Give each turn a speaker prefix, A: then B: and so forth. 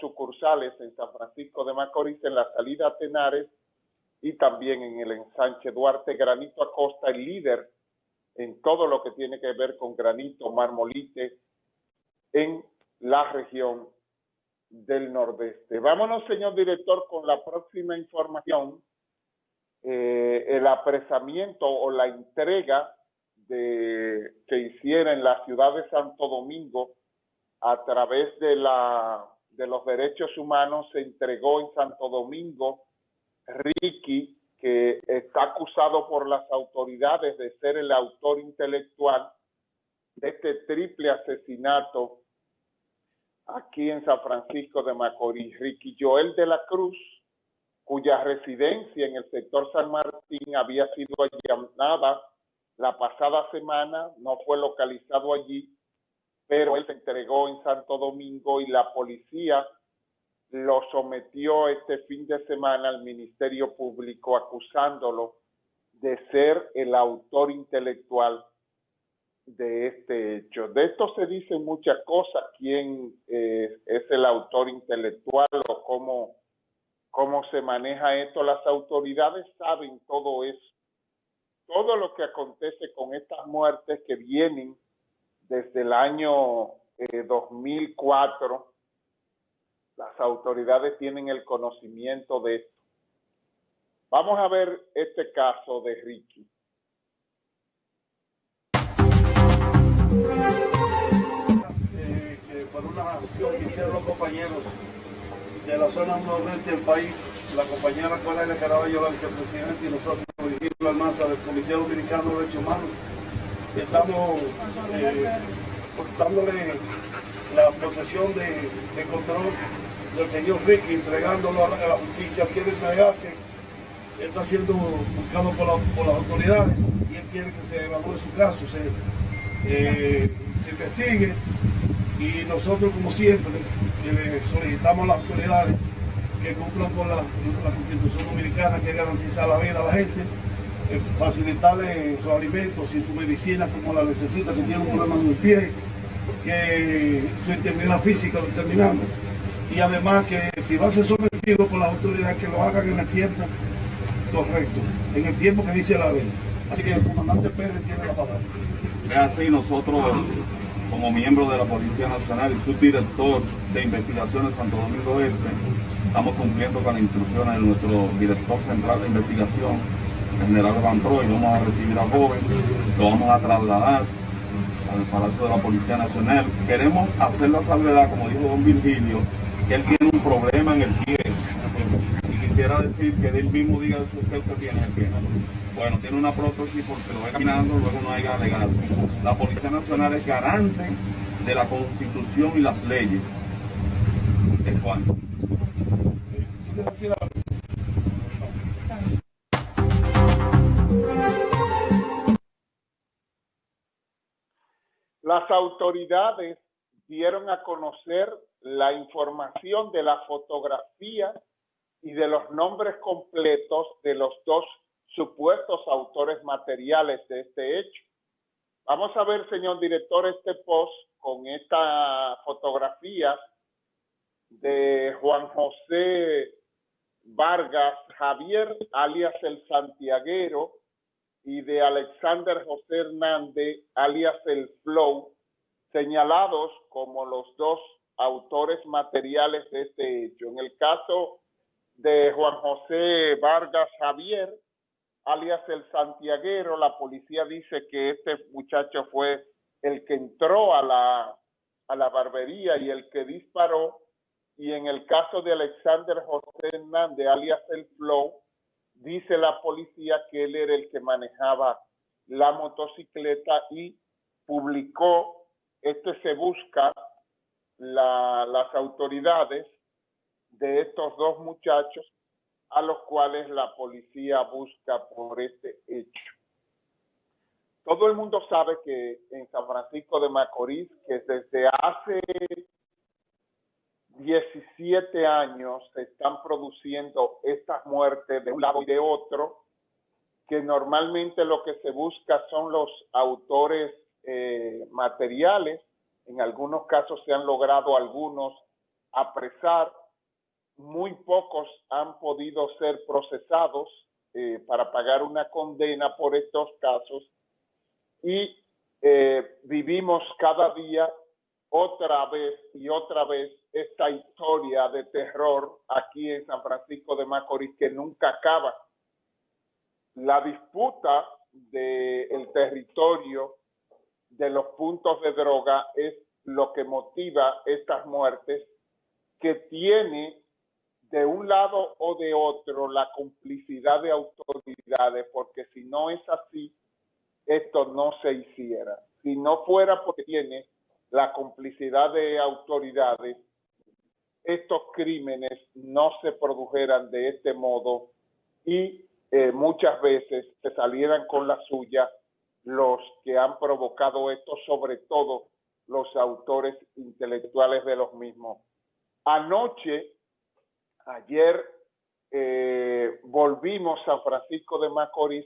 A: sucursales en San Francisco de Macorís, en la salida a Tenares y también en el ensanche Duarte. Granito Acosta, el líder en todo lo que tiene que ver con granito, marmolite, en la región del Nordeste. Vámonos, señor director, con la próxima información. Eh, el apresamiento o la entrega de, que hiciera en la ciudad de Santo Domingo a través de, la, de los derechos humanos se entregó en Santo Domingo Ricky, que está acusado por las autoridades de ser el autor intelectual de este triple asesinato aquí en San Francisco de Macorís. Ricky Joel de la Cruz, cuya residencia en el sector San Martín había sido allanada la pasada semana, no fue localizado allí, pero él se entregó en Santo Domingo y la policía lo sometió este fin de semana al Ministerio Público acusándolo de ser el autor intelectual de este hecho. De esto se dicen muchas cosas, quién eh, es el autor intelectual o cómo, cómo se maneja esto. Las autoridades saben todo eso. Todo lo que acontece con estas muertes que vienen desde el año 2004, eh, las autoridades tienen el conocimiento de esto. Vamos a ver este caso de Ricky.
B: Eh, por una acción que hicieron los compañeros de la zona noroeste del país, la compañera Coralia Caraballo, la vicepresidenta, y nosotros, Virgilio Almanza, del Comité Dominicano de Derechos Humanos, estamos eh, dándole la posesión de, control del señor Ricky, entregándolo a la, justicia, quiere entregarse, está siendo buscado por, las autoridades y él quiere que se evalúe su caso, se, eh, se investigue. Y nosotros como siempre le solicitamos a las autoridades que cumplan con la, constitución dominicana que garantiza la vida a la gente, facilitarle sus alimentos y su medicina como la necesita, que tiene un problema en el pie, que su integridad física lo terminamos. Y además que si va a ser sometido por las autoridades que lo hagan en el tiempo correcto, en el tiempo que dice la ley. Así que el comandante Pérez tiene la palabra.
C: Es así, nosotros, como miembros de la Policía Nacional y subdirector de investigaciones Santo Domingo Este, estamos cumpliendo con las instrucciones de nuestro director central de investigación, general Van. Vamos a recibir a joven, lo vamos a trasladar al Palacio de la Policía Nacional. Queremos hacer la salvedad, como dijo don Virgilio, que él tiene un problema en el pie. Y quisiera decir que él mismo diga que usted tiene el pie. Bueno, tiene una prótesis porque lo ve caminando, luego no hay legal. La Policía Nacional es garante de la Constitución y las leyes. ¿Es cuánto?
A: Las autoridades dieron a conocer la información de la fotografía y de los nombres completos de los dos supuestos autores materiales de este hecho. Vamos a ver, señor director, este post con esta fotografía de Juan José Vargas Javier, alias el Santiaguero, y de Alexander José Hernández, alias el Flow, señalados como los dos autores materiales de este hecho. En el caso de Juan José Vargas Javier, alias el Santiaguero, la policía dice que este muchacho fue el que entró a la, a la barbería y el que disparó. Y en el caso de Alexander José Hernández, alias el Flow, dice la policía que él era el que manejaba la motocicleta y publicó, este se busca la, las autoridades de estos dos muchachos a los cuales la policía busca por este hecho. Todo el mundo sabe que en San Francisco de Macorís, que desde hace 17 años se están produciendo estas muertes de un lado y de otro, que normalmente lo que se busca son los autores eh, materiales, en algunos casos se han logrado algunos apresar, muy pocos han podido ser procesados eh, para pagar una condena por estos casos. Y eh, vivimos cada día otra vez y otra vez esta historia de terror aquí en San Francisco de Macorís que nunca acaba. La disputa del territorio de los puntos de droga es lo que motiva estas muertes que tiene de un lado o de otro la complicidad de autoridades, porque si no es así, esto no se hiciera. Si no fuera porque tiene la complicidad de autoridades, estos crímenes no se produjeran de este modo y eh, muchas veces se salieran con la suya los que han provocado esto, sobre todo los autores intelectuales de los mismos. Anoche, ayer, eh, volvimos a Francisco de Macorís